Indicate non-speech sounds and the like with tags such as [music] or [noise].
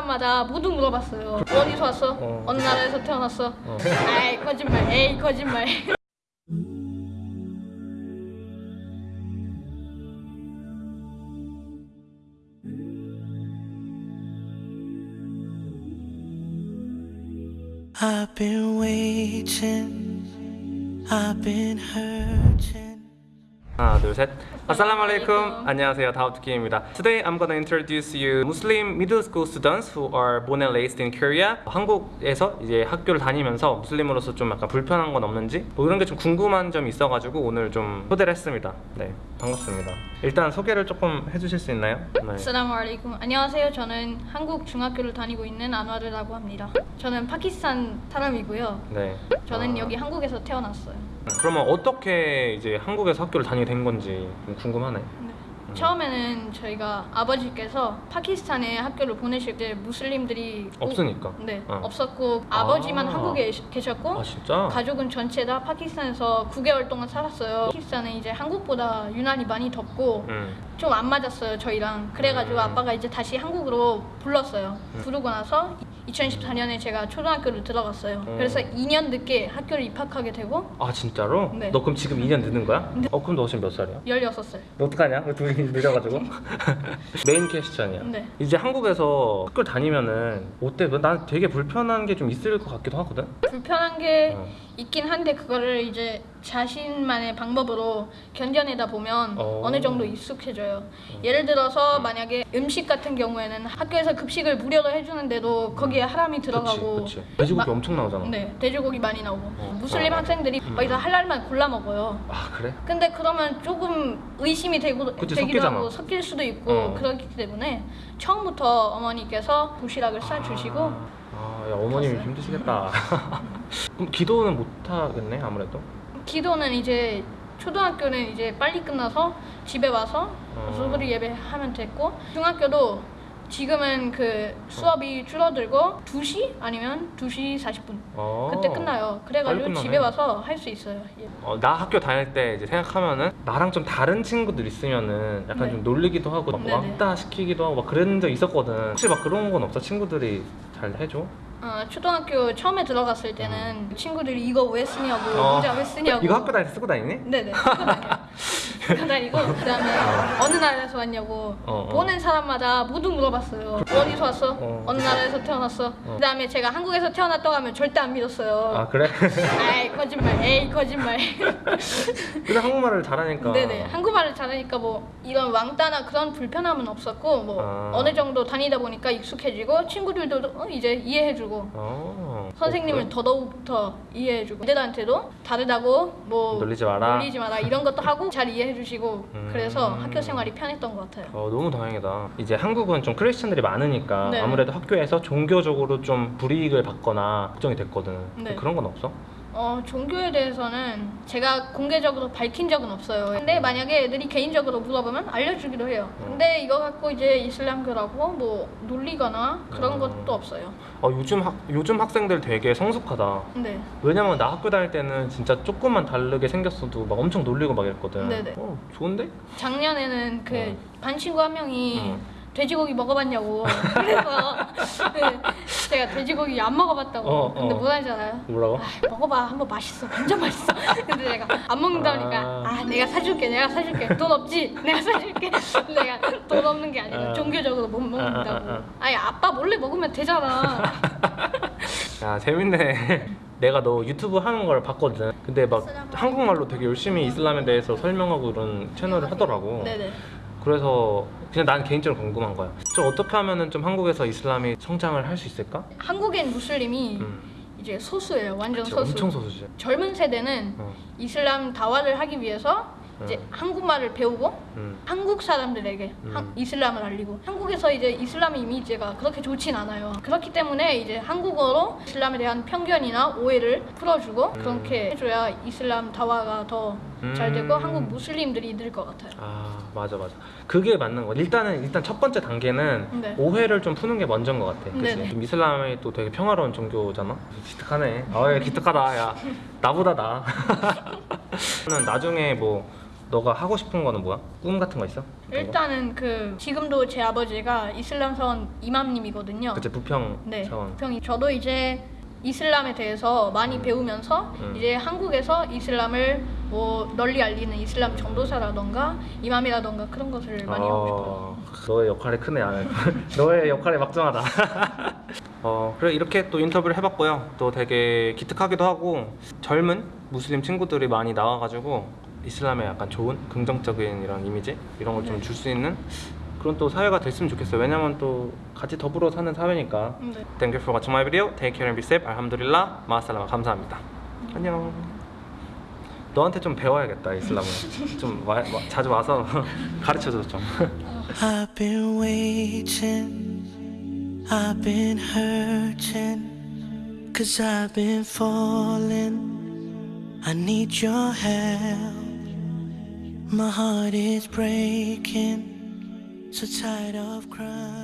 사람마다 모두 물어봤어요. 어디서 왔어? 어. 어. 느 나라에서 태어났어? 어. 아이 거짓말. 에이 거짓말. I've been waiting, I've been hurting. 하나 둘셋 아살라무 알레이쿰 안녕하세요 다우트킴입니다 Today I'm gonna introduce you Muslim middle school students who are born and raised in Korea 한국에서 이제 학교를 다니면서 무슬림으로서 좀 약간 불편한 건 없는지 뭐 이런 게 좀 궁금한 점이 있어가지고 오늘 좀 초대를 했습니다 네 반갑습니다 일단 소개를 조금 해주실 수 있나요? 네. 알레이쿰. 안녕하세요. 저는 한국 중학교를 다니고 있는 안와르라고 합니다. 저는 파키스탄 사람이고요. 네. 저는 아, 여기 한국에서 태어났어요. 그러면 어떻게 이제 한국에서 학교를 다니게 된 건지 좀 궁금하네 네. 처음에는 저희가 아버지께서 파키스탄에 학교를 보내실 때 무슬림들이 오- 없으니까 네 어. 없었고 아. 아버지만 한국에 계셨고 아 진짜? 가족은 전체 다 파키스탄에서 9개월 동안 살았어요. 파키스탄은 이제 한국보다 유난히 많이 덥고 응. 좀안 맞았어요 저희랑. 그래가지고 음. 아빠가 이제 다시 한국으로 불렀어요. 음. 부르고 나서 2014년에 제가 초등학교를 들어갔어요. 음. 그래서 2년 늦게 학교를 입학하게 되고 아 진짜로? 네. 너 그럼 지금 2년 늦은 거야? 어 그럼 너 지금 몇 살이야? 16살. 너 어떡하냐? 왜 둘이 [laughs] 늦어가지고 [laughs] 메인 퀘스천이야 네. 이제 한국에서 학교 다니면은 어때? 난 되게 불편한 게 좀 있을 것 같기도 하거든? 불편한 게 어. 있긴 한데 그거를 이제 자신만의 방법으로 견뎌내다 보면 어. 어. 느 정도 익숙해져요. 예를 들어서 만약에 음식 같은 경우에는 학교에서 급식을 무료로 해주는데도 거기에 하람이 들어가고 그치 그치 돼지고기 마- 엄청 나오잖아 네 돼지고기 많이 나오고 어. 무슬림 어. 학생들이 음. 거기서 할랄만 골라 먹어요. 아 그래? 근데 그러면 조금 의심이 되고 그치, 되기도 섞이잖아. 하고 섞일 수도 있고 어. 그렇기 때문에 처음부터 어머니께서 도시락을 싸주시고 아, 야 어머님이 갔어요. 힘드시겠다 [laughs] 그럼 기도는 못 하겠네 아무래도 기도는 이제 초등학교는 이제 빨리 끝나서 집에 와서 어. 수그리 예배하면 됐고 중학교도 지금은 그 수업이 줄어들고 2시 아니면 2시 40분 어. 그때 끝나요. 그래가지고. 집에 와서 할 수 있어요. 예. 어, 나 학교 다닐 때 이제 생각하면은 나랑 좀 다른 친구들 있으면은 약간 네. 좀 놀리기도 하고 막 네네. 왕따 시키기도 하고 막 그런 적 있었거든 혹시 막 그런 건 없어? 친구들이 잘 해줘? 어, 초등학교 처음에 들어갔을 때는 친구들이 이거 왜 쓰냐고 음. 어. 모자 왜 쓰냐고 이거 학교 다닐 때 쓰고 다니니? 네네 쓰고 다녀요. 쓰고 다니고 [laughs] 그 다음에 어 느 나라에서 왔냐고 어, 어. 보는 사람마다 모두 물어봤어요 어디서 왔어? 어. 어. 느 나라에서 태어났어? 그 다음에 제가 한국에서 태어났다고 하면 절대 안 믿었어요 아 그래? [laughs] 아이 거짓말 에이 거짓말 [laughs] 근데 한국말을 잘하니까 네네 한국말을 잘하니까 뭐 이런 왕따나 그런 불편함은 없었고 뭐 아. 어느 정도 다니다 보니까 익숙해지고 친구들도 어, 이제 이해해주고 어, 선생님을 어, 그래? 더더욱더 이해해주고 애들한테도 다르다고 뭐 놀리지 마라. 놀리지 마라 이런 것도 하고 잘 이해해주시고 음. 그래서 학교 생활이 편했던 것 같아요. 어, 너무 다행이다. 이제 한국은 좀 크리스천들이 많으니까 네. 아무래도 학교에서 종교적으로 좀 불이익을 받거나 걱정이 됐거든. 네. 그런 건 없어? 어 종교에 대해서는 제가 공개적으로 밝힌 적은 없어요. 근데 만약에 애들이 개인적으로 물어보면 알려주기도 해요. 음. 근데 이거 갖고 이제 이슬람교라고 뭐 놀리거나 그런 음. 것도 없어요. 어, 요즘 학 요즘 학생들 되게 성숙하다. 네. 왜냐면 나 학교 다닐 때는 진짜 조금만 다르게 생겼어도 막 엄청 놀리고 막 이랬거든. 네네. 어, 좋은데? 작년에는 그 어. 반 친구 한 명이 음. 돼지고기 먹어봤냐고 [laughs] 그래서 [laughs] 네, 제가 돼지고기 안 먹어봤다고. 어, 근데 어. 못 하잖아요. 뭐라고? 아, 먹어봐. 한번 맛있어. 완전 맛있어. [laughs] 근데 내가 안 먹는다니까. 아. 아, 내가 사줄게. 내가 사줄게. 돈 없지? 내가 사줄게. 내가 돈 없는 게 아니라 아. 종교적으로 못 먹는다고. 아, 아, 아, 아니 아빠 몰래 먹으면 되잖아. [laughs] 야 재밌네. 내가 너 유튜브 하는 걸 봤거든. 근데 막 한국말로 되게 열심히 이슬람에 대해서 설명하고 그런 채널을 하더라고. 네네 그래서 그냥 난 개인적으로 궁금한 거야. 좀 어떻게 하면은 좀 한국에서 이슬람이 성장을 할 수 있을까? 한국엔 무슬림이 음, 이제 소수예요 완전 그치, 소수 엄청 소수지. 젊은 세대는 어, 이슬람 다와를 하기 위해서 이제 음. 한국말을 배우고 음, 한국 사람들에게 음. 한- 이슬람을 알리고 한국에서 이제 이슬람 이미지가 그렇게 좋진 않아요. 그렇기 때문에 이제 한국어로 이슬람에 대한 편견이나 오해를 풀어주고 그렇게 해줘야 이슬람 다와가 더 잘 되고 음. 한국 무슬림들이 늘 것 같아요. 아 맞아 맞아. 그게 맞는 거. 일단은 일단 첫 번째 단계는 네. 오해를 좀 푸는 게 먼저인 것 같아. 그치? 좀 이슬람이 또 되게 평화로운 종교잖아. 기특하네. 아, 야, 기특하다. 야, [laughs] 나보다 나. 나는 [laughs] 나중에 뭐 너가 하고 싶은 거는 뭐야? 꿈 같은 거 있어? 일단은 그 지금도 제 아버지가 이슬람 사원 이맘님이거든요. 그치 부평 네. 차원. 평이 저도 이제 이슬람에 대해서 많이 음. 배우면서 음. 이제 한국에서 이슬람을 뭐 널리 알리는 이슬람 전도사라던가 이맘이라던가 그런 것을 많이 하고 싶어요. 어, 너의 역할이 크네 안 [laughs] 너의 역할이 막중하다. [laughs] 어 그래 이렇게 또 인터뷰를 해봤고요. 또 되게 기특하기도 하고 젊은 무슬림 친구들이 많이 나와가지고 이슬람에 약간 좋은 긍정적인 이런 이미지 이런 걸좀 네. 줄수 있는 그런 또 사회가 됐으면 좋겠어요. 왜냐면 또 같이 더불어 사는 사회니까. 네. Thank you for watching my video. Take care and be safe. 알함두릴라. 마살라마. 감사합니다. 안녕. 너한테 좀 배워야겠다 이슬람을. 좀 와, 와- 자주 와서 가르쳐줘 좀. I've been waiting, I've been hurting, cause I've been falling. I need your help. My heart is breaking, so tired of crying.